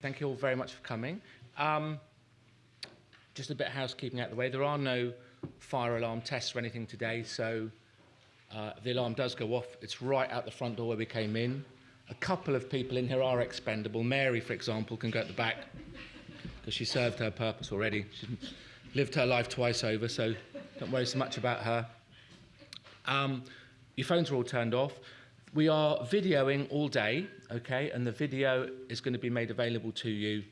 Thank you all very much for coming. Um, just a bit of housekeeping out of the way. There are no fire alarm tests or anything today, so uh, the alarm does go off. It's right out the front door where we came in. A couple of people in here are expendable. Mary, for example, can go at the back because she served her purpose already. She's lived her life twice over, so don't worry so much about her. Um, your phones are all turned off. We are videoing all day, okay, and the video is going to be made available to you.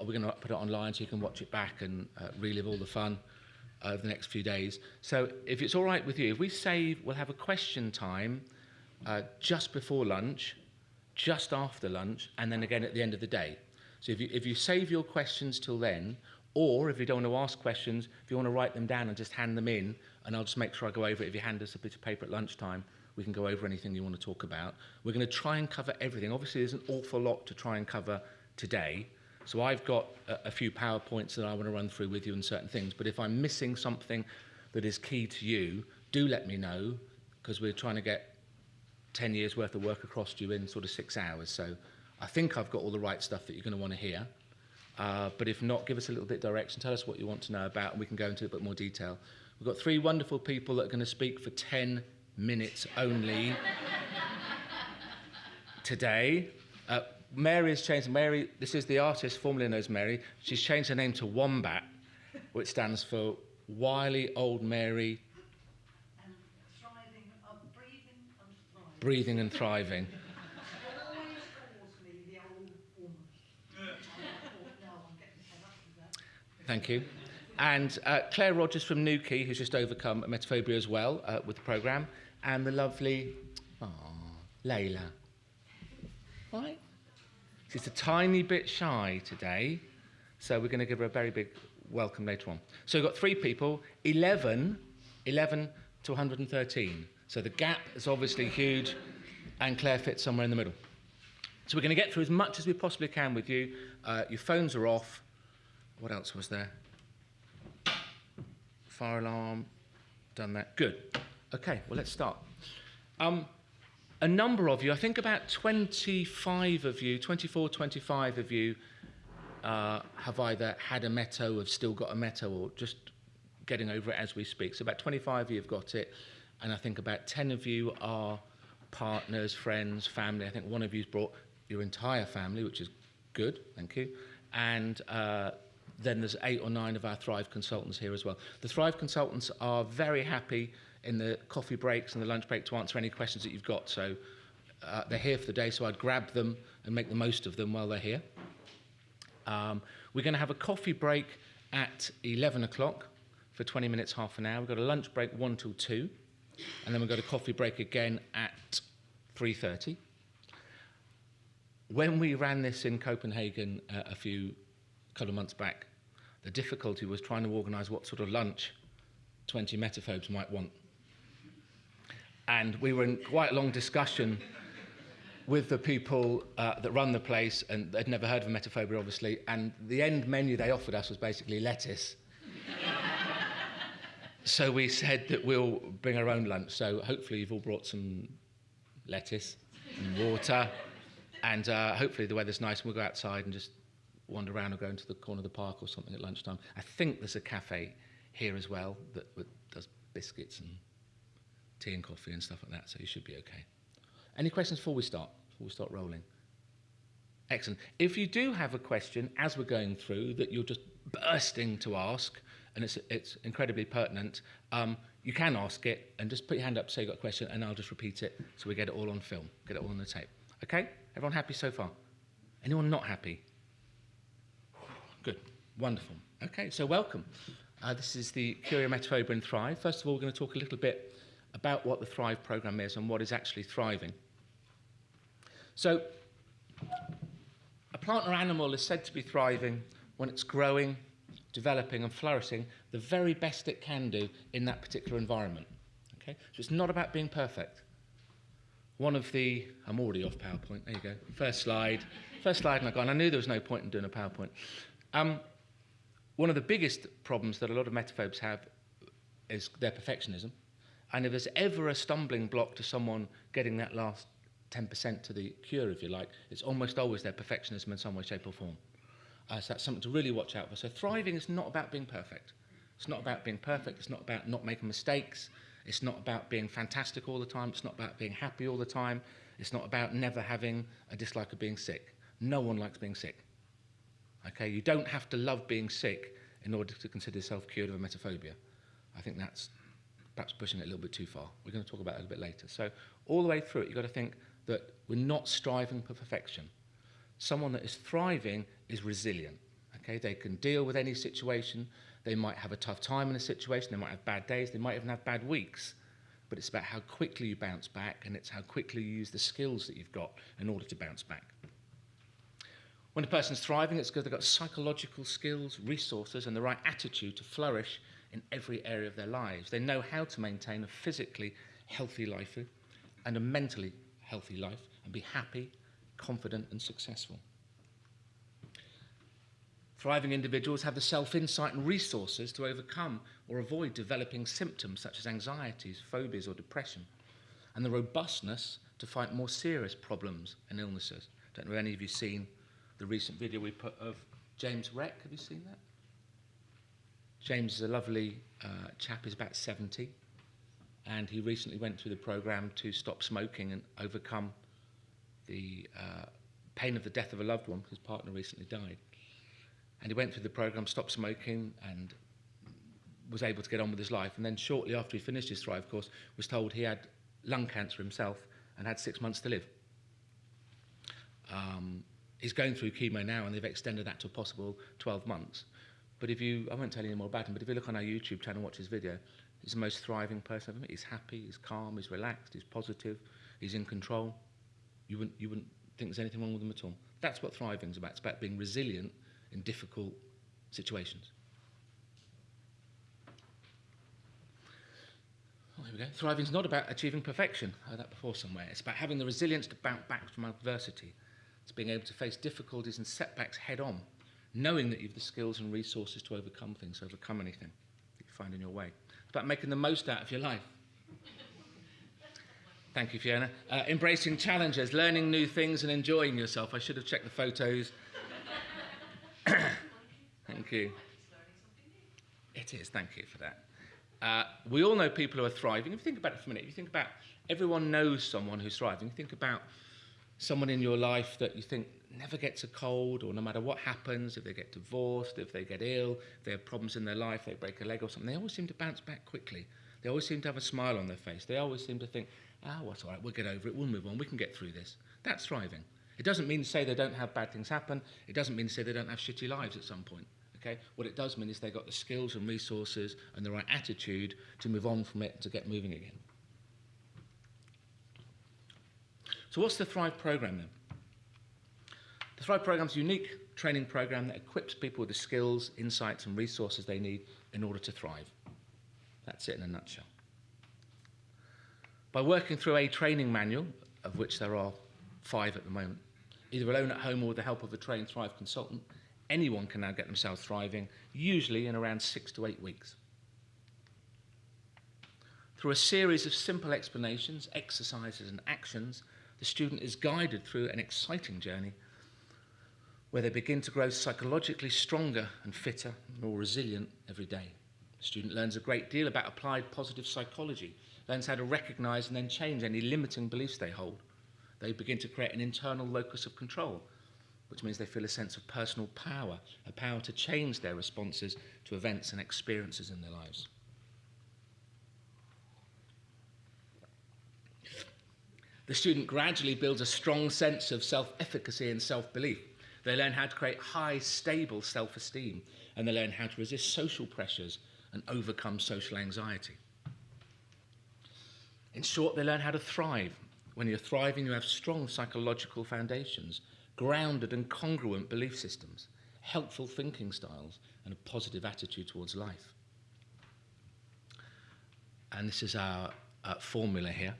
We're going to put it online so you can watch it back and uh, relive all the fun over the next few days. So if it's all right with you, if we save, we'll have a question time uh, just before lunch, just after lunch, and then again at the end of the day. So if you, if you save your questions till then, or if you don't want to ask questions, if you want to write them down and just hand them in, and I'll just make sure I go over it if you hand us a bit of paper at lunchtime, we can go over anything you want to talk about. We're going to try and cover everything. Obviously, there's an awful lot to try and cover today. So I've got a, a few PowerPoints that I want to run through with you and certain things. But if I'm missing something that is key to you, do let me know because we're trying to get 10 years worth of work across to you in sort of six hours. So I think I've got all the right stuff that you're going to want to hear. Uh, but if not, give us a little bit of direction. Tell us what you want to know about, and we can go into a bit more detail. We've got three wonderful people that are going to speak for 10 minutes only today. Uh, Mary has changed. Mary, this is the artist formerly known as Mary. She's changed her name to Wombat, which stands for Wily Old Mary. Breathing and thriving. Thank you. And uh, Claire Rogers from Newquay, who's just overcome emetophobia as well uh, with the programme, and the lovely, Layla. Right? She's a tiny bit shy today, so we're going to give her a very big welcome later on. So we've got three people, 11, 11 to 113. So the gap is obviously huge, and Claire fits somewhere in the middle. So we're going to get through as much as we possibly can with you. Uh, your phones are off. What else was there? Fire alarm. Done that. Good. Okay, well, let's start. Um, a number of you, I think about 25 of you, 24, 25 of you, uh, have either had a Meto, have still got a Meto, or just getting over it as we speak. So about 25 of you have got it, and I think about 10 of you are partners, friends, family. I think one of you's brought your entire family, which is good, thank you. And uh, then there's eight or nine of our Thrive consultants here as well. The Thrive consultants are very happy in the coffee breaks and the lunch break to answer any questions that you've got. So uh, they're here for the day, so I'd grab them and make the most of them while they're here. Um, we're going to have a coffee break at 11 o'clock for 20 minutes, half an hour. We've got a lunch break 1 till 2, and then we've got a coffee break again at 3.30. When we ran this in Copenhagen uh, a few couple of months back, the difficulty was trying to organise what sort of lunch 20 emetophobes might want. And we were in quite a long discussion with the people uh, that run the place, and they'd never heard of emetophobia, obviously, and the end menu they offered us was basically lettuce. so we said that we'll bring our own lunch. So hopefully you've all brought some lettuce and water, and uh, hopefully the weather's nice and we'll go outside and just wander around or go into the corner of the park or something at lunchtime. I think there's a cafe here as well that, that does biscuits and tea and coffee and stuff like that, so you should be okay. Any questions before we start? Before we start rolling? Excellent. If you do have a question as we're going through that you're just bursting to ask, and it's, it's incredibly pertinent, um, you can ask it and just put your hand up, say you've got a question, and I'll just repeat it so we get it all on film, get it all on the tape. Okay? Everyone happy so far? Anyone not happy? Good. Wonderful. Okay, so welcome. Uh, this is the Cure Emetophobia and Thrive. First of all, we're going to talk a little bit about what the Thrive program is and what is actually thriving. So, a plant or animal is said to be thriving when it's growing, developing, and flourishing the very best it can do in that particular environment. Okay? So, it's not about being perfect. One of the, I'm already off PowerPoint, there you go. First slide. First slide, and I gone. I knew there was no point in doing a PowerPoint. Um, one of the biggest problems that a lot of emetophobes have is their perfectionism. And if there's ever a stumbling block to someone getting that last 10% to the cure, if you like, it's almost always their perfectionism in some way, shape, or form. Uh, so that's something to really watch out for. So thriving is not about being perfect. It's not about being perfect. It's not about not making mistakes. It's not about being fantastic all the time. It's not about being happy all the time. It's not about never having a dislike of being sick. No one likes being sick. Okay, you don't have to love being sick in order to consider yourself cured of emetophobia. I think that's perhaps pushing it a little bit too far. We're going to talk about it a little bit later. So all the way through it, you've got to think that we're not striving for perfection. Someone that is thriving is resilient. Okay, they can deal with any situation. They might have a tough time in a situation. They might have bad days. They might even have bad weeks. But it's about how quickly you bounce back, and it's how quickly you use the skills that you've got in order to bounce back. When a person's thriving, it's because they've got psychological skills, resources, and the right attitude to flourish in every area of their lives. They know how to maintain a physically healthy life and a mentally healthy life and be happy, confident, and successful. Thriving individuals have the self insight and resources to overcome or avoid developing symptoms such as anxieties, phobias, or depression, and the robustness to fight more serious problems and illnesses. I Don't know if any of you seen the recent video we put of James Reck. Have you seen that? James is a lovely uh, chap, he's about 70, and he recently went through the program to stop smoking and overcome the uh, pain of the death of a loved one. His partner recently died. And he went through the program, stopped smoking, and was able to get on with his life. And then shortly after he finished his Thrive course, was told he had lung cancer himself and had six months to live. Um, he's going through chemo now, and they've extended that to a possible 12 months. But if you, I won't tell you any more about him, but if you look on our YouTube channel and watch his video, he's the most thriving person I've met. He's happy, he's calm, he's relaxed, he's positive, he's in control. You wouldn't, you wouldn't think there's anything wrong with him at all. That's what thriving is about. It's about being resilient in difficult situations. Oh, here we go. Thriving is not about achieving perfection. I heard that before somewhere. It's about having the resilience to bounce back from adversity. It's being able to face difficulties and setbacks head on knowing that you have the skills and resources to overcome things, overcome anything that you find in your way. It's about making the most out of your life. Thank you, Fiona. Uh, embracing challenges, learning new things, and enjoying yourself. I should have checked the photos. thank you. It is, thank you for that. Uh, we all know people who are thriving. If you think about it for a minute, if you think about everyone knows someone who's thriving, think about someone in your life that you think never gets a cold, or no matter what happens, if they get divorced, if they get ill, they have problems in their life, they break a leg or something, they always seem to bounce back quickly. They always seem to have a smile on their face. They always seem to think, ah, oh, what's all right, we'll get over it, we'll move on, we can get through this. That's thriving. It doesn't mean to say they don't have bad things happen. It doesn't mean to say they don't have shitty lives at some point. Okay? What it does mean is they've got the skills and resources and the right attitude to move on from it and to get moving again. So what's the Thrive program then? The Thrive program is a unique training program that equips people with the skills, insights, and resources they need in order to thrive. That's it in a nutshell. By working through a training manual, of which there are five at the moment, either alone at home or with the help of a trained Thrive consultant, anyone can now get themselves thriving, usually in around six to eight weeks. Through a series of simple explanations, exercises, and actions, the student is guided through an exciting journey where they begin to grow psychologically stronger and fitter, more resilient every day. The student learns a great deal about applied positive psychology, learns how to recognize and then change any limiting beliefs they hold. They begin to create an internal locus of control, which means they feel a sense of personal power, a power to change their responses to events and experiences in their lives. The student gradually builds a strong sense of self efficacy and self belief they learn how to create high, stable self esteem, and they learn how to resist social pressures and overcome social anxiety. In short, they learn how to thrive. When you're thriving, you have strong psychological foundations, grounded and congruent belief systems, helpful thinking styles, and a positive attitude towards life. And this is our uh, formula here.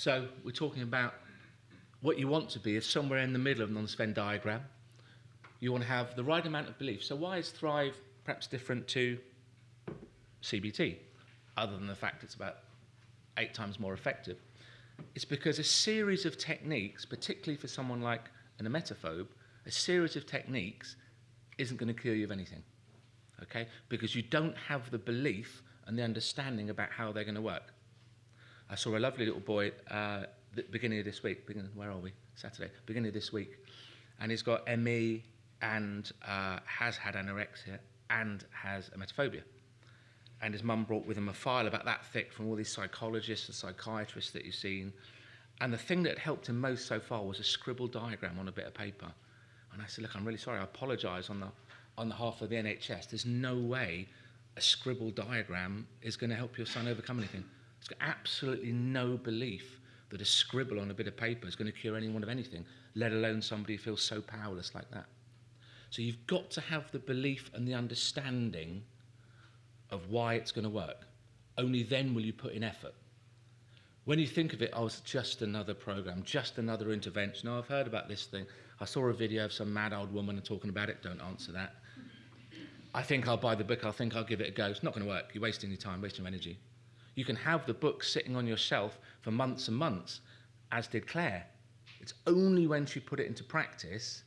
So we're talking about what you want to be is somewhere in the middle of the non-Venn diagram. You want to have the right amount of belief. So why is Thrive perhaps different to CBT? other than the fact it's about eight times more effective, it's because a series of techniques, particularly for someone like an emetophobe, a series of techniques isn't going to cure you of anything. Okay? Because you don't have the belief and the understanding about how they're going to work. I saw a lovely little boy uh, the beginning of this week. Beginning, where are we? Saturday. Beginning of this week, and he's got ME and uh, has had anorexia and has emetophobia. And his mum brought with him a file about that thick from all these psychologists and psychiatrists that you've seen. And the thing that helped him most so far was a scribbled diagram on a bit of paper. And I said, look, I'm really sorry. I apologise on the on the half of the NHS. There's no way a scribbled diagram is going to help your son overcome anything. It's got absolutely no belief that a scribble on a bit of paper is going to cure anyone of anything, let alone somebody who feels so powerless like that. So you've got to have the belief and the understanding of why it's going to work. Only then will you put in effort. When you think of it, oh, it's just another program, just another intervention. Oh, I've heard about this thing. I saw a video of some mad old woman talking about it. Don't answer that. I think I'll buy the book. I think I'll give it a go. It's not going to work. You're wasting your time, wasting your energy. You can have the book sitting on your shelf for months and months, as did Claire. It's only when she put it into practice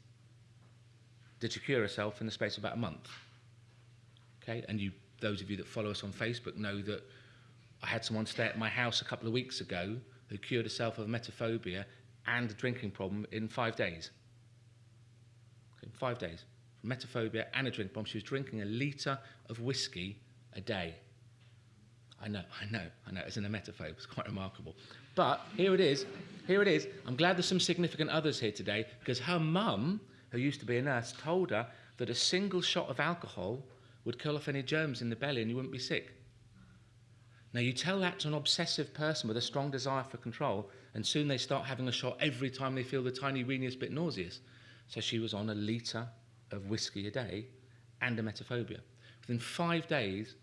did she cure herself in the space of about a month. Okay, and you, those of you that follow us on Facebook know that I had someone stay at my house a couple of weeks ago who cured herself of emetophobia and a drinking problem in five days. Okay, five days. emetophobia and a drink problem. She was drinking a litre of whiskey a day. I know, I know, I know, as an emetophobe, it's quite remarkable. But here it is, here it is. I'm glad there's some significant others here today because her mum, who used to be a nurse, told her that a single shot of alcohol would kill off any germs in the belly and you wouldn't be sick. Now, you tell that to an obsessive person with a strong desire for control, and soon they start having a shot every time they feel the tiny weeniest bit nauseous. So she was on a litre of whiskey a day and emetophobia. Within five days,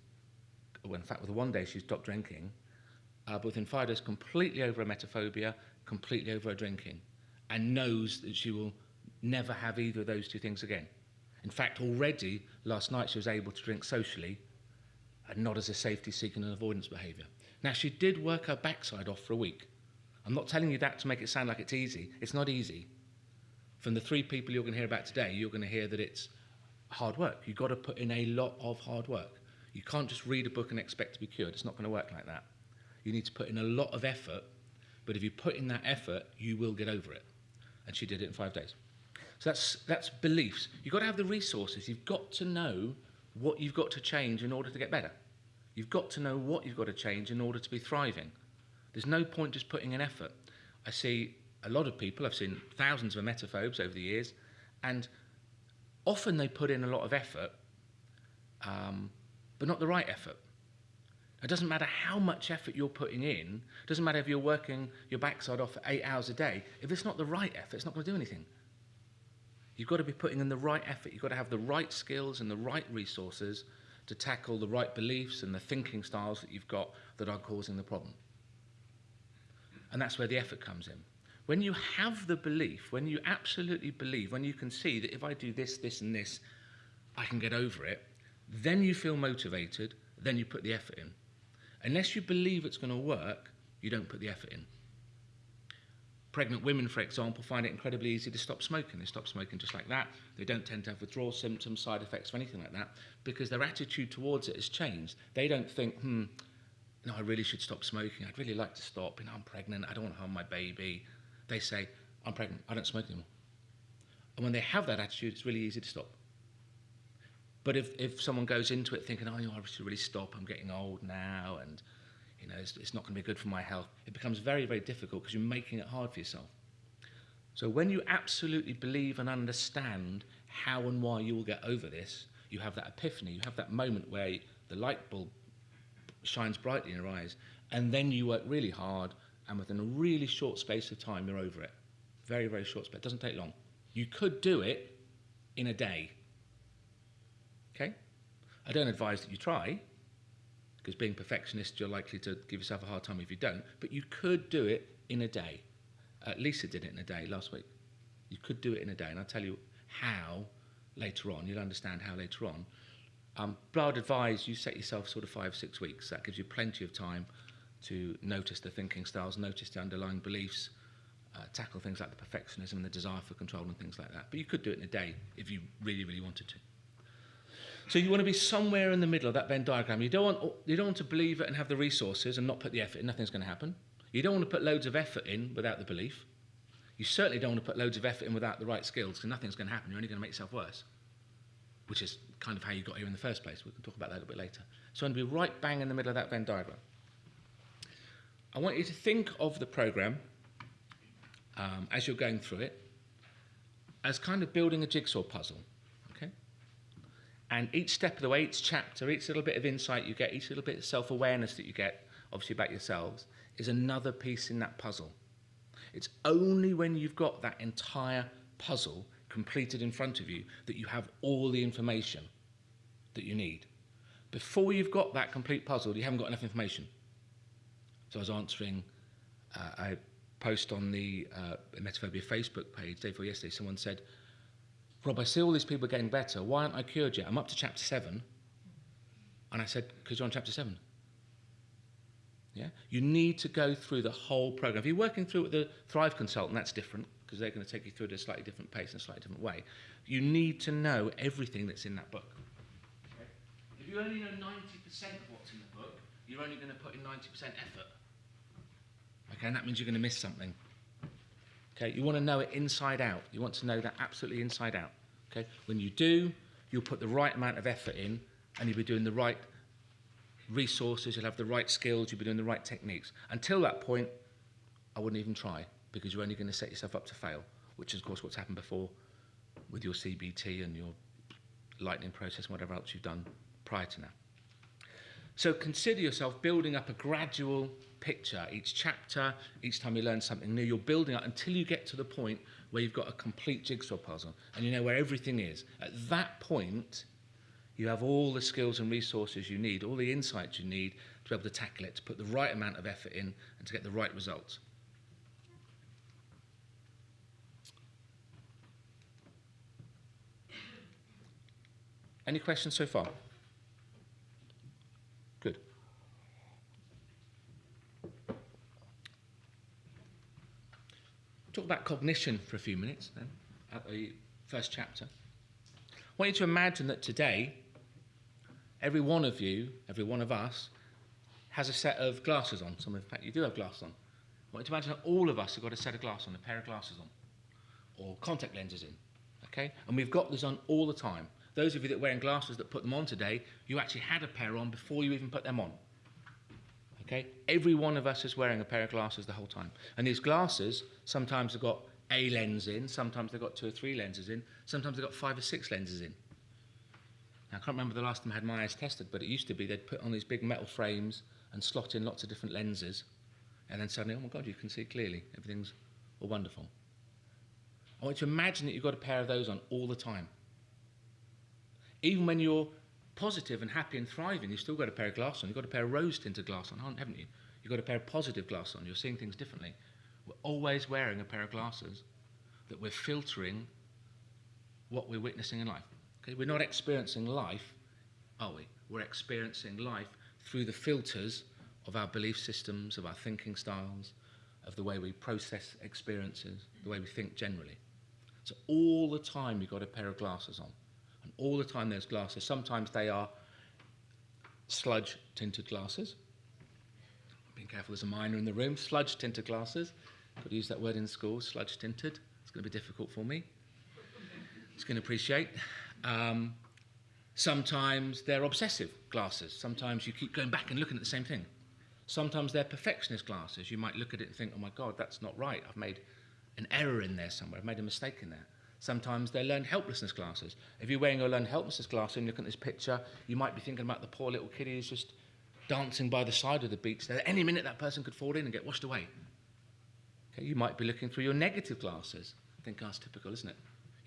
well, in fact, with one day she stopped drinking, uh, but within five days, completely over emetophobia, completely over her drinking, and knows that she will never have either of those two things again. In fact, already last night she was able to drink socially and not as a safety seeking and avoidance behaviour. Now, she did work her backside off for a week. I'm not telling you that to make it sound like it's easy. It's not easy. From the three people you're going to hear about today, you're going to hear that it's hard work. You've got to put in a lot of hard work. You can't just read a book and expect to be cured. It's not going to work like that. You need to put in a lot of effort, but if you put in that effort, you will get over it. And she did it in five days. So that's, that's beliefs. You've got to have the resources. You've got to know what you've got to change in order to get better. You've got to know what you've got to change in order to be thriving. There's no point just putting in effort. I see a lot of people, I've seen thousands of emetophobes over the years, and often they put in a lot of effort, um, but not the right effort. It doesn't matter how much effort you're putting in, it doesn't matter if you're working your backside off for eight hours a day, if it's not the right effort, it's not going to do anything. You've got to be putting in the right effort, you've got to have the right skills and the right resources to tackle the right beliefs and the thinking styles that you've got that are causing the problem. And that's where the effort comes in. When you have the belief, when you absolutely believe, when you can see that if I do this, this, and this, I can get over it, then you feel motivated, then you put the effort in. Unless you believe it's going to work, you don't put the effort in. Pregnant women, for example, find it incredibly easy to stop smoking. They stop smoking just like that. They don't tend to have withdrawal symptoms, side effects, or anything like that because their attitude towards it has changed. They don't think, hmm, no, I really should stop smoking. I'd really like to stop. You know, I'm pregnant. I don't want to harm my baby. They say, I'm pregnant. I don't smoke anymore. And when they have that attitude, it's really easy to stop. But if, if someone goes into it thinking, oh, you know, I should really stop, I'm getting old now, and you know, it's, it's not going to be good for my health, it becomes very, very difficult because you're making it hard for yourself. So when you absolutely believe and understand how and why you will get over this, you have that epiphany, you have that moment where the light bulb shines brightly in your eyes, and then you work really hard, and within a really short space of time, you're over it. Very, very short space. It doesn't take long. You could do it in a day. Okay? I don't advise that you try, because being perfectionist, you're likely to give yourself a hard time if you don't, but you could do it in a day. Uh, Lisa did it in a day last week. You could do it in a day, and I'll tell you how later on. You'll understand how later on. Um, but I'd advise you set yourself sort of five, six weeks. That gives you plenty of time to notice the thinking styles, notice the underlying beliefs, uh, tackle things like the perfectionism and the desire for control and things like that. But you could do it in a day if you really, really wanted to. So you want to be somewhere in the middle of that Venn diagram. You don't want, you don't want to believe it and have the resources and not put the effort in. Nothing's going to happen. You don't want to put loads of effort in without the belief. You certainly don't want to put loads of effort in without the right skills because nothing's going to happen. You're only going to make yourself worse, which is kind of how you got here in the first place. We can talk about that a little bit later. So I'm going to be right bang in the middle of that Venn diagram. I want you to think of the program um, as you're going through it as kind of building a jigsaw puzzle. And each step of the way, each chapter, each little bit of insight you get, each little bit of self awareness that you get, obviously about yourselves, is another piece in that puzzle. It's only when you've got that entire puzzle completed in front of you that you have all the information that you need. Before you've got that complete puzzle, you haven't got enough information. So I was answering uh, a post on the uh, Emetophobia Facebook page day before yesterday. Someone said, Rob, I see all these people getting better. Why aren't I cured yet? I'm up to chapter seven. And I said, because you're on chapter seven. Yeah? You need to go through the whole program. If you're working through with the Thrive consultant, that's different because they're going to take you through it at a slightly different pace and a slightly different way. You need to know everything that's in that book. Okay? If you only know 90% of what's in the book, you're only going to put in 90% effort. Okay, and that means you're going to miss something. Okay, you want to know it inside out. You want to know that absolutely inside out. Okay, when you do, you'll put the right amount of effort in, and you'll be doing the right resources. You'll have the right skills. You'll be doing the right techniques. Until that point, I wouldn't even try because you're only going to set yourself up to fail, which is of course what's happened before with your CBT and your lightning process, and whatever else you've done prior to now. So consider yourself building up a gradual picture. Each chapter, each time you learn something new, you're building up until you get to the point where you've got a complete jigsaw puzzle and you know where everything is. At that point, you have all the skills and resources you need, all the insights you need to be able to tackle it, to put the right amount of effort in and to get the right results. Any questions so far? Good. Talk about cognition for a few minutes then, at the first chapter. I want you to imagine that today, every one of you, every one of us, has a set of glasses on. Some, in fact, you do have glasses on. I want you to imagine that all of us have got a set of glasses on, a pair of glasses on, or contact lenses in. Okay? And we've got this on all the time. Those of you that are wearing glasses that put them on today, you actually had a pair on before you even put them on. Okay? Every one of us is wearing a pair of glasses the whole time. And these glasses, sometimes have got a lens in, sometimes they've got two or three lenses in, sometimes they've got five or six lenses in. Now, I can't remember the last time I had my eyes tested, but it used to be they'd put on these big metal frames and slot in lots of different lenses, and then suddenly, oh my God, you can see clearly. Everything's all wonderful. I want you to imagine that you've got a pair of those on all the time. Even when you're positive and happy and thriving, you've still got a pair of glasses on. You've got a pair of rose tinted glasses on, haven't you? You've got a pair of positive glasses on. You're seeing things differently. We're always wearing a pair of glasses that we're filtering what we're witnessing in life. Okay? We're not experiencing life, are we? We're experiencing life through the filters of our belief systems, of our thinking styles, of the way we process experiences, the way we think generally. So all the time you've got a pair of glasses on. All the time there's glasses. Sometimes they are sludge tinted glasses. Being careful, there's a minor in the room. Sludge tinted glasses. To use that word in school, sludge tinted. It's going to be difficult for me. It's going to appreciate. Um, sometimes they're obsessive glasses. Sometimes you keep going back and looking at the same thing. Sometimes they're perfectionist glasses. You might look at it and think, oh my God, that's not right. I've made an error in there somewhere. I've made a mistake in there. Sometimes they're learned helplessness glasses. If you're wearing your learned helplessness glasses and you look at this picture, you might be thinking about the poor little kid who's just dancing by the side of the beach. There, any minute that person could fall in and get washed away. Okay, you might be looking through your negative glasses. I think that's typical, isn't it?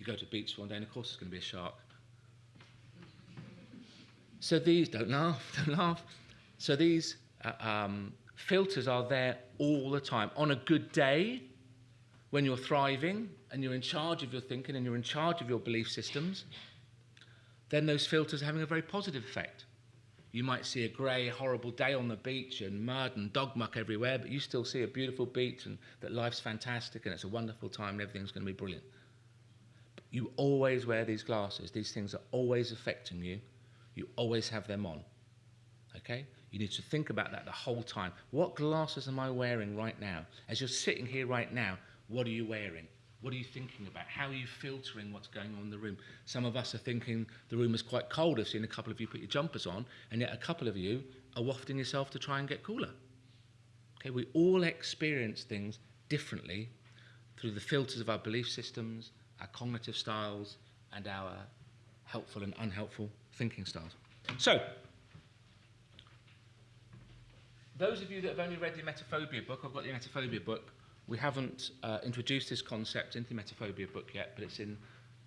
You go to the beach one day and of course there's going to be a shark. So these, don't laugh, don't laugh. So these uh, um, filters are there all the time. On a good day, when you're thriving and you're in charge of your thinking and you're in charge of your belief systems, then those filters are having a very positive effect. You might see a grey, horrible day on the beach and mud and dog muck everywhere, but you still see a beautiful beach and that life's fantastic and it's a wonderful time and everything's going to be brilliant. But you always wear these glasses. These things are always affecting you. You always have them on. Okay? You need to think about that the whole time. What glasses am I wearing right now? As you're sitting here right now, what are you wearing? What are you thinking about? How are you filtering what's going on in the room? Some of us are thinking the room is quite cold. I've seen a couple of you put your jumpers on, and yet a couple of you are wafting yourself to try and get cooler. Okay, we all experience things differently through the filters of our belief systems, our cognitive styles, and our helpful and unhelpful thinking styles. So, those of you that have only read the Emetophobia book, I've got the Emetophobia book, we haven't uh, introduced this concept into the Emetophobia book yet, but it's in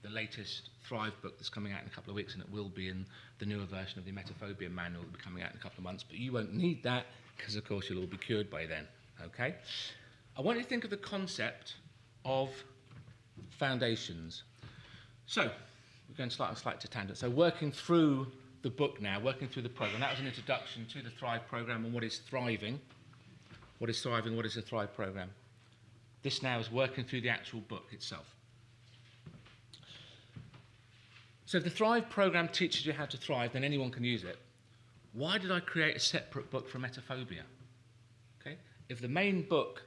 the latest Thrive book that's coming out in a couple of weeks, and it will be in the newer version of the Emetophobia manual that will be coming out in a couple of months. But you won't need that because, of course, you'll all be cured by then. Okay? I want you to think of the concept of foundations. So, we're going to start a slight tangent. So, working through the book now, working through the program. That was an introduction to the Thrive program and what is thriving. What is thriving? What is the Thrive program? This now is working through the actual book itself. So if the Thrive program teaches you how to thrive, then anyone can use it. Why did I create a separate book for emetophobia? Okay? If the main book,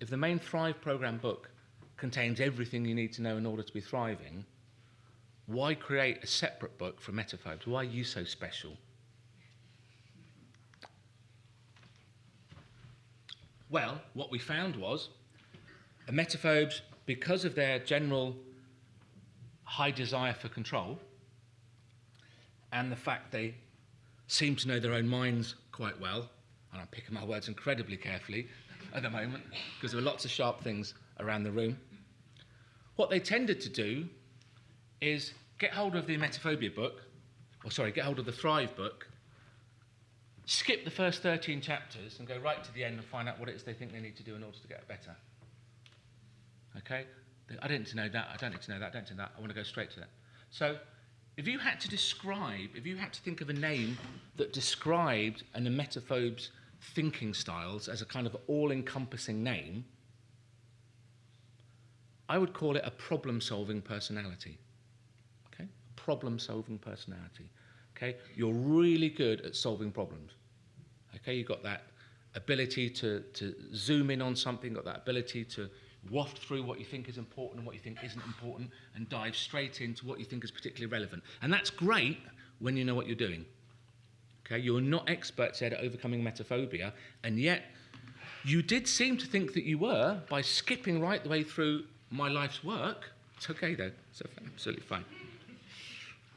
if the main Thrive program book contains everything you need to know in order to be thriving, why create a separate book for emetophobes? Why are you so special? Well, what we found was emetophobes, because of their general high desire for control and the fact they seem to know their own minds quite well, and I'm picking my words incredibly carefully at the moment because there are lots of sharp things around the room. What they tended to do is get hold of the emetophobia book, or sorry, get hold of the Thrive book, skip the first 13 chapters and go right to the end and find out what it is they think they need to do in order to get better. Okay? I don't need to know that, I don't need to know that, I don't need to know that, I want to go straight to that. So, if you had to describe, if you had to think of a name that described an emetophobe's thinking styles as a kind of all encompassing name, I would call it a problem solving personality. Okay? Problem solving personality. Okay? You're really good at solving problems. Okay? You've got that ability to, to zoom in on something, got that ability to waft through what you think is important and what you think isn't important and dive straight into what you think is particularly relevant. And that's great when you know what you're doing. Okay, you're not experts at overcoming emetophobia, and yet you did seem to think that you were by skipping right the way through my life's work. It's okay though, it's absolutely fine.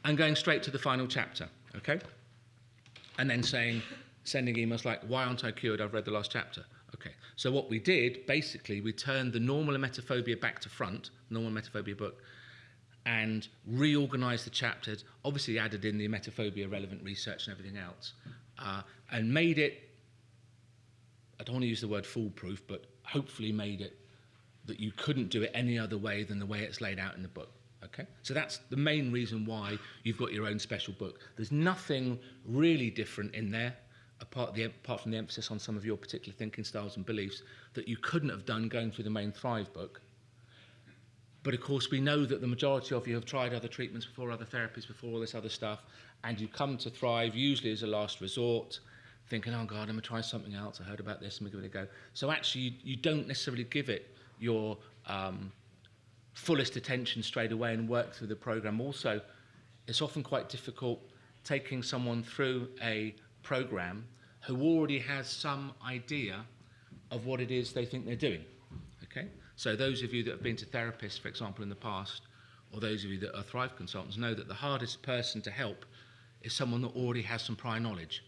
And going straight to the final chapter, okay? And then saying, sending emails like, why aren't I cured? I've read the last chapter. Okay, so what we did, basically, we turned the normal emetophobia back to front, normal emetophobia book, and reorganized the chapters, obviously added in the emetophobia relevant research and everything else, uh, and made it, I don't want to use the word foolproof, but hopefully made it that you couldn't do it any other way than the way it's laid out in the book. Okay? So that's the main reason why you've got your own special book. There's nothing really different in there apart, the, apart from the emphasis on some of your particular thinking styles and beliefs, that you couldn't have done going through the main Thrive book. But of course, we know that the majority of you have tried other treatments before, other therapies before, all this other stuff, and you come to Thrive usually as a last resort, thinking, oh God, I'm going to try something else. I heard about this, I'm going to give it a go. So actually, you, you don't necessarily give it your um, fullest attention straight away and work through the program. Also, it's often quite difficult taking someone through a program who already has some idea of what it is they think they're doing. Okay? So those of you that have been to therapists, for example, in the past, or those of you that are Thrive consultants, know that the hardest person to help is someone that already has some prior knowledge.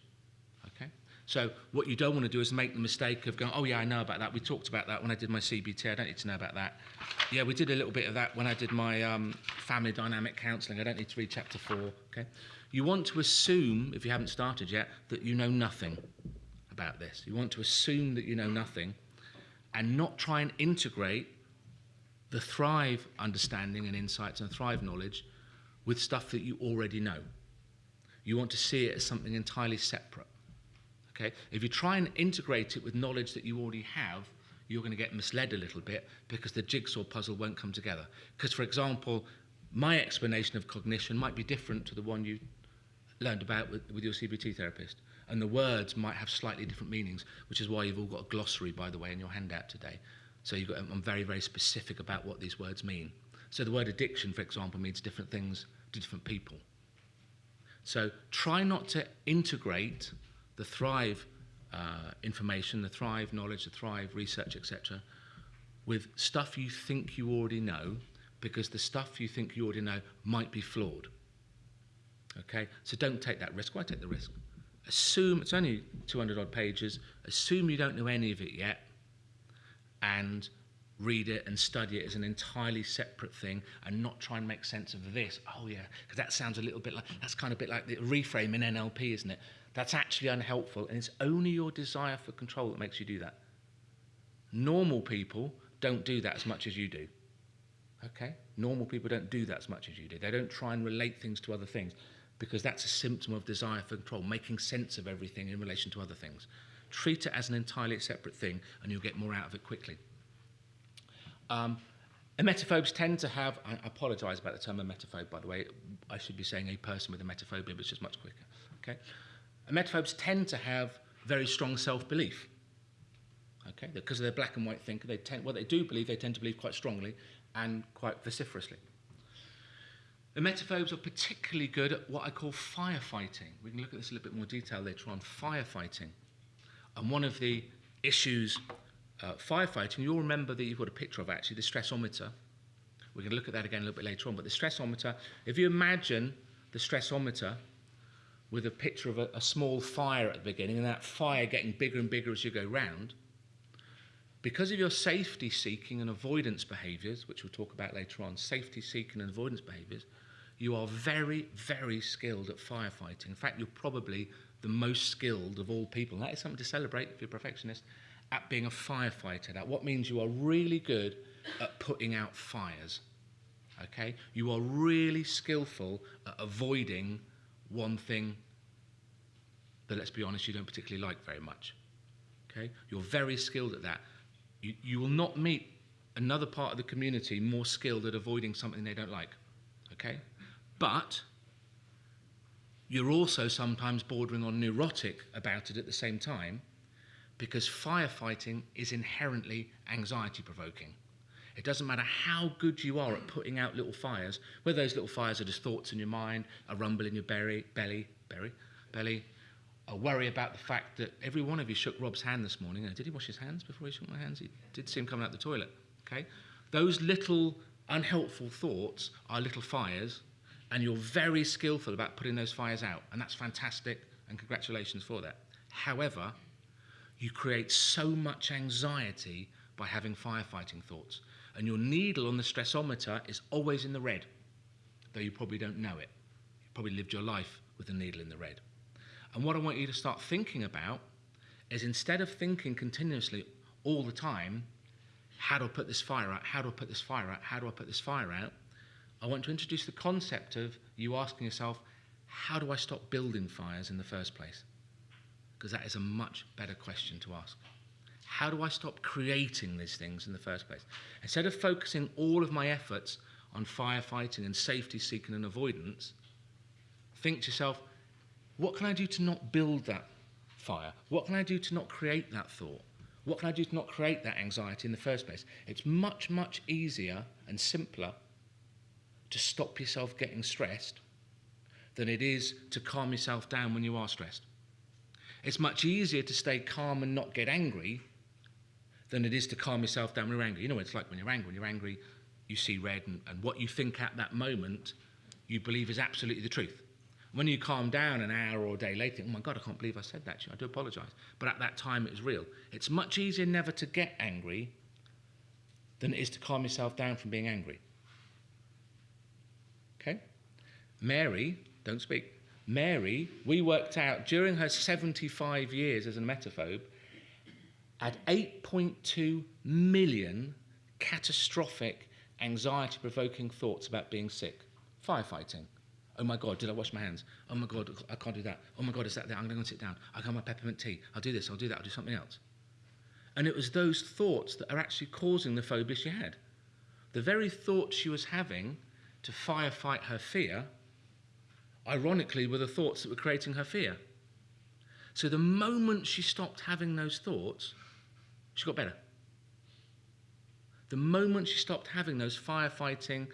Okay? So what you don't want to do is make the mistake of going, oh yeah, I know about that. We talked about that when I did my CBT. I don't need to know about that. Yeah, we did a little bit of that when I did my um, family dynamic counselling. I don't need to read chapter four. Okay? You want to assume, if you haven't started yet, that you know nothing about this. You want to assume that you know nothing and not try and integrate the Thrive understanding and insights and Thrive knowledge with stuff that you already know. You want to see it as something entirely separate. Okay? If you try and integrate it with knowledge that you already have, you're going to get misled a little bit because the jigsaw puzzle won't come together. Because, for example, my explanation of cognition might be different to the one you learned about with, with your CBT therapist. And the words might have slightly different meanings, which is why you've all got a glossary, by the way, in your handout today. So you've got, I'm very, very specific about what these words mean. So the word addiction, for example, means different things to different people. So try not to integrate the Thrive uh, information, the Thrive knowledge, the Thrive research, etc., with stuff you think you already know, because the stuff you think you already know might be flawed. Okay, so don't take that risk. Why take the risk? Assume it's only 200 odd pages. Assume you don't know any of it yet, and read it and study it as an entirely separate thing and not try and make sense of this. Oh yeah, because that sounds a little bit like that's kind of a bit like the reframe in NLP, isn't it? That's actually unhelpful, and it's only your desire for control that makes you do that. Normal people don't do that as much as you do. Okay? Normal people don't do that as much as you do. They don't try and relate things to other things because that's a symptom of desire for control, making sense of everything in relation to other things. Treat it as an entirely separate thing and you'll get more out of it quickly. Um, emetophobes tend to have, I apologise about the term emetophobe, by the way. I should be saying a person with emetophobia, it's just much quicker. Okay? Emetophobes tend to have very strong self-belief. Okay, because they're black and white thinker, they tend, what they do believe, they tend to believe quite strongly and quite vociferously. Emetophobes are particularly good at what I call firefighting. We can look at this in a little bit more detail later on. Firefighting. And one of the issues uh, firefighting, you'll remember that you've got a picture of actually the stressometer. We're going to look at that again a little bit later on. But the stressometer, if you imagine the stressometer with a picture of a, a small fire at the beginning and that fire getting bigger and bigger as you go round, because of your safety seeking and avoidance behaviours, which we'll talk about later on, safety seeking and avoidance behaviours, you are very, very skilled at firefighting. In fact, you're probably the most skilled of all people. And that is something to celebrate if you're a perfectionist at being a firefighter. That what means you are really good at putting out fires. Okay? You are really skillful at avoiding one thing that, let's be honest, you don't particularly like very much. Okay? You're very skilled at that. You, you will not meet another part of the community more skilled at avoiding something they don't like. Okay? But you're also sometimes bordering on neurotic about it at the same time because firefighting is inherently anxiety provoking. It doesn't matter how good you are at putting out little fires, whether those little fires are just thoughts in your mind, a rumble in your belly, belly, belly, belly, a worry about the fact that every one of you shook Rob's hand this morning. Did he wash his hands before he shook my hands? He did see him coming out the toilet. Okay, those little unhelpful thoughts are little fires, and you're very skillful about putting those fires out, and that's fantastic. And congratulations for that. However, you create so much anxiety by having firefighting thoughts. And your needle on the stressometer is always in the red, though you probably don't know it. You probably lived your life with a needle in the red. And what I want you to start thinking about is instead of thinking continuously all the time, how do I put this fire out? How do I put this fire out? How do I put this fire out? I want to introduce the concept of you asking yourself, how do I stop building fires in the first place? Because that is a much better question to ask. How do I stop creating these things in the first place? Instead of focusing all of my efforts on firefighting and safety seeking and avoidance, think to yourself, what can I do to not build that fire? What can I do to not create that thought? What can I do to not create that anxiety in the first place? It's much, much easier and simpler to stop yourself getting stressed than it is to calm yourself down when you are stressed. It's much easier to stay calm and not get angry than it is to calm yourself down when you're angry. You know what it's like when you're angry. When you're angry, you see red, and, and what you think at that moment, you believe is absolutely the truth. When you calm down an hour or a day later, oh my God, I can't believe I said that to you. I do apologize. But at that time, it was real. It's much easier never to get angry than it is to calm yourself down from being angry. Okay? Mary, don't speak. Mary, we worked out during her 75 years as a emetophobe, had 8.2 million catastrophic, anxiety provoking thoughts about being sick. Firefighting. Oh my God, did I wash my hands? Oh my God, I can't do that. Oh my God, is that there? I'm going to sit down. I'll have my peppermint tea. I'll do this, I'll do that, I'll do something else. And it was those thoughts that are actually causing the phobia she had. The very thoughts she was having to firefight her fear, ironically, were the thoughts that were creating her fear. So the moment she stopped having those thoughts, she got better. The moment she stopped having those firefighting,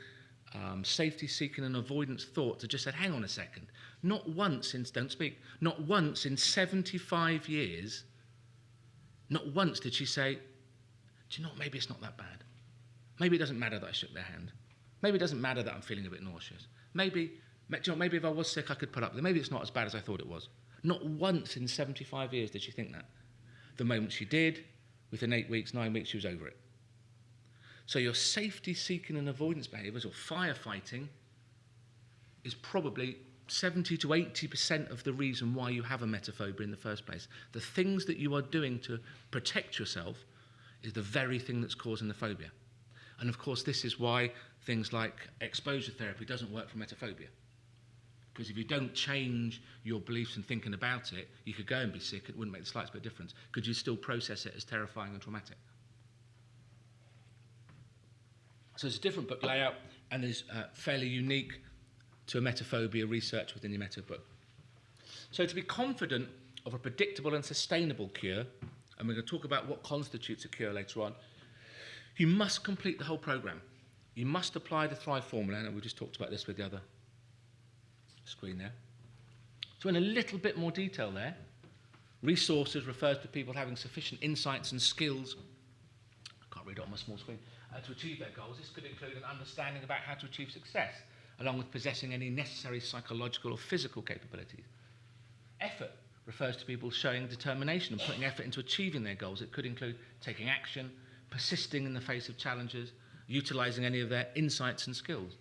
um, safety seeking, and avoidance thoughts, I just said, hang on a second. Not once in, don't speak, not once in 75 years, not once did she say, do you know maybe it's not that bad. Maybe it doesn't matter that I shook their hand. Maybe it doesn't matter that I'm feeling a bit nauseous. Maybe, you know, maybe if I was sick, I could put up with it. Maybe it's not as bad as I thought it was. Not once in 75 years did she think that. The moment she did, within eight weeks, nine weeks, she was over it. So your safety seeking and avoidance behaviours or firefighting is probably 70 to 80% of the reason why you have a emetophobia in the first place. The things that you are doing to protect yourself is the very thing that's causing the phobia. And of course, this is why things like exposure therapy doesn't work for emetophobia. Because if you don't change your beliefs and thinking about it, you could go and be sick, it wouldn't make the slightest bit of difference. Could you still process it as terrifying and traumatic? So it's a different book layout and is uh, fairly unique to emetophobia research within the Emeto book. So to be confident of a predictable and sustainable cure, and we're going to talk about what constitutes a cure later on, you must complete the whole program. You must apply the Thrive formula, and we just talked about this with the other screen there. So in a little bit more detail there, resources refers to people having sufficient insights and skills, I can't read it on my small screen, uh, to achieve their goals. This could include an understanding about how to achieve success, along with possessing any necessary psychological or physical capabilities. Effort refers to people showing determination and putting effort into achieving their goals. It could include taking action, persisting in the face of challenges, utilizing any of their insights and skills.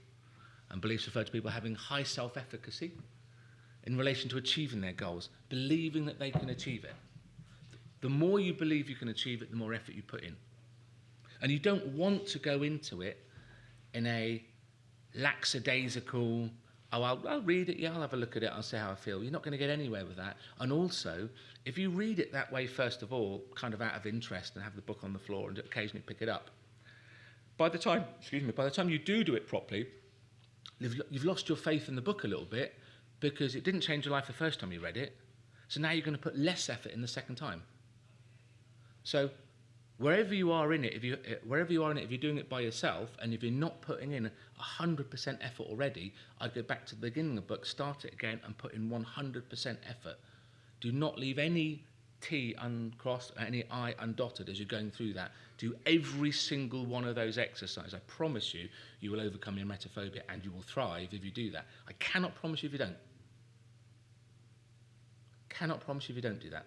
And beliefs refer to people having high self efficacy in relation to achieving their goals, believing that they can achieve it. The more you believe you can achieve it, the more effort you put in. And you don't want to go into it in a lackadaisical, oh, I'll, I'll read it, yeah, I'll have a look at it, I'll see how I feel. You're not going to get anywhere with that. And also, if you read it that way, first of all, kind of out of interest and have the book on the floor and occasionally pick it up, by the time, excuse me, by the time you do do it properly, you've, lost your faith in the book a little bit because it didn't change your life the first time you read it. So now you're going to put less effort in the second time. So wherever you are in it, if you, eh, wherever you are in it, if you're doing it by yourself and if you're not putting in 100% effort already, I'd go back to the beginning of the book, start it again and put in 100% effort. Do not leave any T uncrossed, any I undotted as you're going through that. Do every single one of those exercises. I promise you, you will overcome your emetophobia and you will thrive if you do that. I cannot promise you if you don't. Cannot promise you if you don't do that.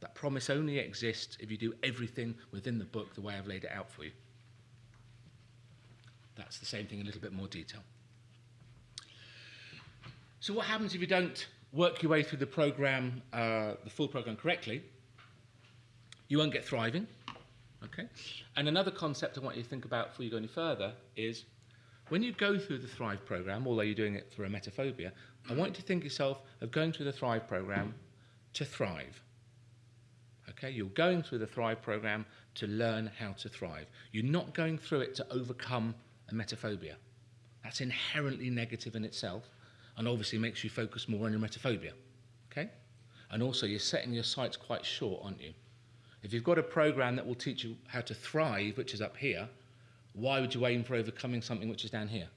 That promise only exists if you do everything within the book the way I've laid it out for you. That's the same thing in a little bit more detail. So what happens if you don't work your way through the program, uh, the full program correctly? You won't get thriving. Okay? And another concept I want you to think about before you go any further is when you go through the Thrive program, although you're doing it for emetophobia, I want you to think yourself of going through the Thrive program to thrive. Okay, you're going through the Thrive program to learn how to thrive. You're not going through it to overcome emetophobia. That's inherently negative in itself and obviously makes you focus more on your emetophobia. Okay? And also, you're setting your sights quite short, aren't you? If you've got a program that will teach you how to thrive, which is up here, why would you aim for overcoming something which is down here?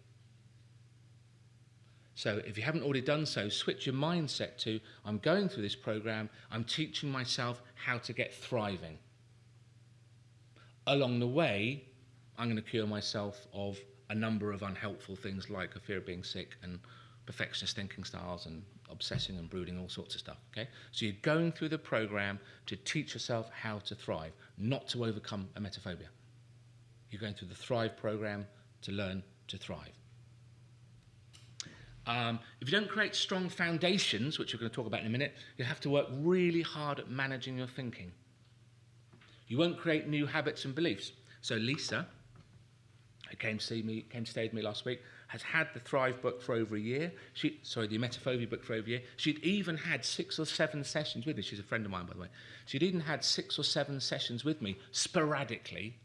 So if you haven't already done so, switch your mindset to I'm going through this program, I'm teaching myself how to get thriving. Along the way, I'm going to cure myself of a number of unhelpful things like a fear of being sick and perfectionist thinking styles and obsessing and brooding, all sorts of stuff. Okay? So you're going through the program to teach yourself how to thrive, not to overcome emetophobia. You're going through the Thrive program to learn to thrive. Um, if you don't create strong foundations, which we're going to talk about in a minute, you'll have to work really hard at managing your thinking. You won't create new habits and beliefs. So Lisa, who came to see me, came to stay with me last week, has had the Thrive book for over a year. She, sorry, the Emetophobia book for over a year. She'd even had six or seven sessions with me. She's a friend of mine, by the way. She'd even had six or seven sessions with me sporadically.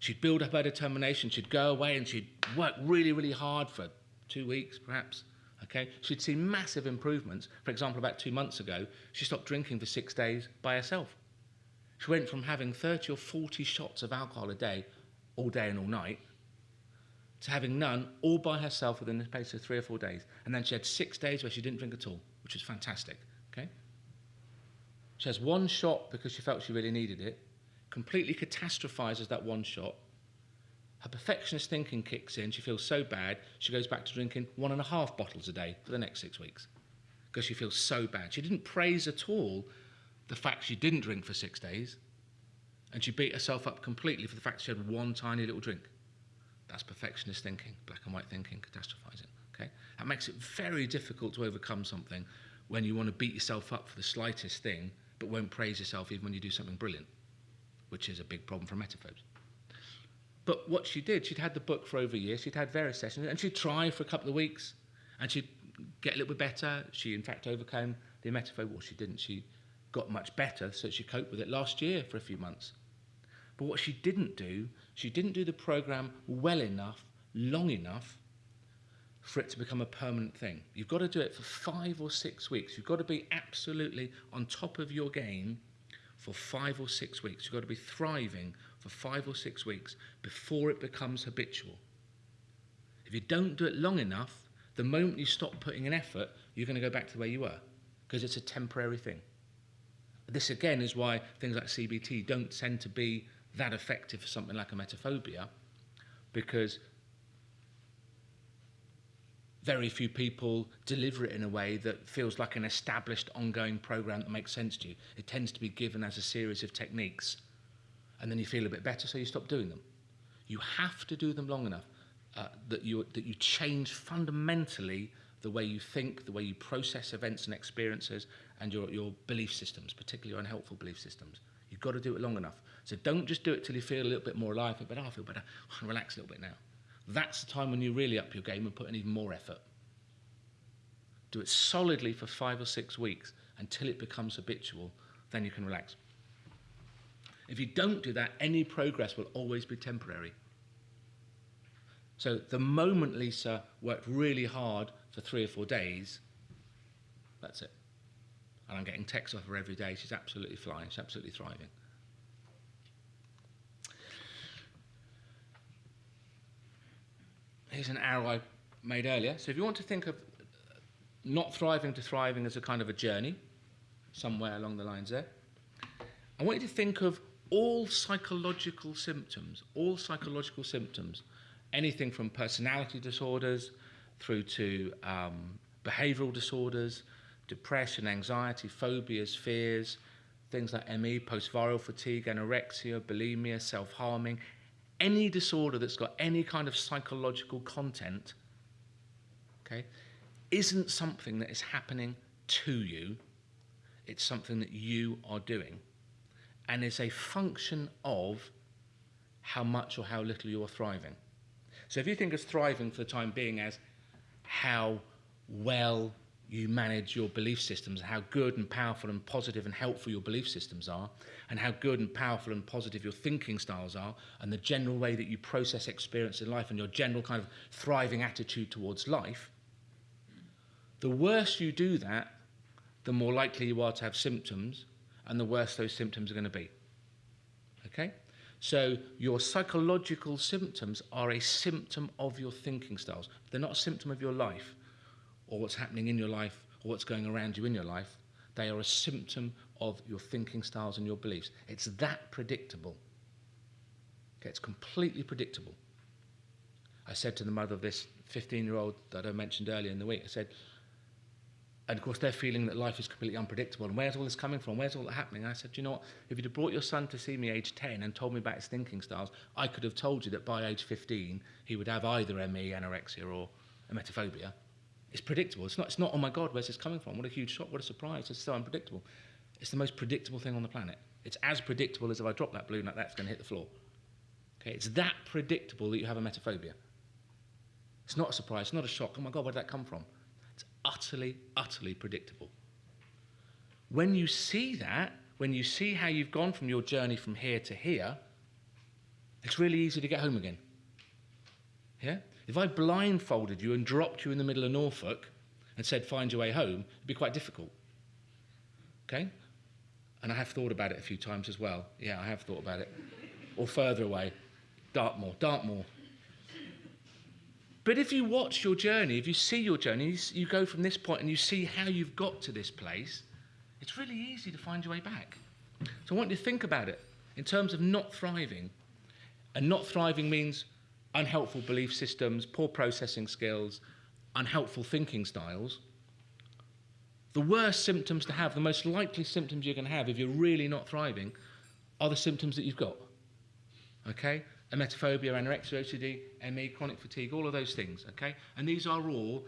She'd build up her determination. She'd go away and she'd work really, really hard for two weeks, perhaps. Okay, she'd seen massive improvements. For example, about two months ago, she stopped drinking for six days by herself. She went from having 30 or 40 shots of alcohol a day, all day and all night, to having none all by herself within the space of three or four days. And then she had six days where she didn't drink at all, which was fantastic. Okay? She has one shot because she felt she really needed it, completely catastrophizes that one shot. Her perfectionist thinking kicks in. She feels so bad, she goes back to drinking one and a half bottles a day for the next six weeks because she feels so bad. She didn't praise at all the fact she didn't drink for six days, and she beat herself up completely for the fact she had one tiny little drink. That's perfectionist thinking, black and white thinking, catastrophizing. Okay? That makes it very difficult to overcome something when you want to beat yourself up for the slightest thing, but won't praise yourself even when you do something brilliant, which is a big problem for emetophobes. But what she did, she'd had the book for over a year, she'd had various sessions, and she'd try for a couple of weeks, and she'd get a little bit better. She, in fact, overcame the emetophobia. Well, she didn't. She got much better, so she coped with it last year for a few months. But what she didn't do, she didn't do the program well enough, long enough for it to become a permanent thing. You've got to do it for five or six weeks. You've got to be absolutely on top of your game for five or six weeks. You've got to be thriving for five or six weeks before it becomes habitual. If you don't do it long enough, the moment you stop putting in effort, you're going to go back to where you were because it's a temporary thing. This again is why things like CBT don't tend to be that effective for something like emetophobia, because very few people deliver it in a way that feels like an established ongoing program that makes sense to you. It tends to be given as a series of techniques, and then you feel a bit better, so you stop doing them. You have to do them long enough uh, that, you, that you change fundamentally the way you think, the way you process events and experiences, and your, your belief systems, particularly your unhelpful belief systems. You've got to do it long enough. So don't just do it till you feel a little bit more alive, but oh, I feel better, can relax a little bit now. That's the time when you really up your game and put in even more effort. Do it solidly for five or six weeks until it becomes habitual, then you can relax. If you don't do that, any progress will always be temporary. So the moment Lisa worked really hard for three or four days, that's it. And I'm getting texts off her every day. She's absolutely flying. She's absolutely thriving. Here's an arrow I made earlier. So if you want to think of not thriving to thriving as a kind of a journey, somewhere along the lines there, I want you to think of all psychological symptoms, all psychological symptoms, anything from personality disorders through to um, behavioral disorders, depression, anxiety, phobias, fears, things like ME, post-viral fatigue, anorexia, bulimia, self-harming, any disorder that's got any kind of psychological content, okay, isn't something that is happening to you. It's something that you are doing and is a function of how much or how little you're thriving. So if you think of thriving for the time being as how well you manage your belief systems, how good and powerful and positive and helpful your belief systems are, and how good and powerful and positive your thinking styles are, and the general way that you process experience in life and your general kind of thriving attitude towards life, the worse you do that, the more likely you are to have symptoms, and the worse those symptoms are going to be. Okay? So your psychological symptoms are a symptom of your thinking styles. They're not a symptom of your life or what's happening in your life or what's going around you in your life. They are a symptom of your thinking styles and your beliefs. It's that predictable. Okay, it's completely predictable. I said to the mother of this 15 year old that I mentioned earlier in the week, I said, and of course they're feeling that life is completely unpredictable. And where's all this coming from? Where's all that happening? And I said, you know what? If you'd have brought your son to see me age 10 and told me about his thinking styles, I could have told you that by age 15 he would have either ME, anorexia, or emetophobia. It's predictable. It's not, it's not, oh my God, where's this coming from? What a huge shock, what a surprise. It's so unpredictable. It's the most predictable thing on the planet. It's as predictable as if I drop that balloon like that, it's going to hit the floor. Okay, it's that predictable that you have emetophobia. It's not a surprise, it's not a shock. Oh my God, where did that come from? It's utterly, utterly predictable. When you see that, when you see how you've gone from your journey from here to here, it's really easy to get home again. Yeah? If I blindfolded you and dropped you in the middle of Norfolk and said, find your way home, it'd be quite difficult. Okay? And I have thought about it a few times as well. Yeah, I have thought about it. or further away, Dartmoor, Dartmoor. But if you watch your journey, if you see your journey, you, go from this point and you see how you've got to this place, it's really easy to find your way back. So I want you to think about it in terms of not thriving. And not thriving means unhelpful belief systems, poor processing skills, unhelpful thinking styles. The worst symptoms to have, the most likely symptoms you're going to have if you're really not thriving, are the symptoms that you've got. Okay? Emetophobia, anorexia, OCD, ME, chronic fatigue, all of those things. Okay? And these are all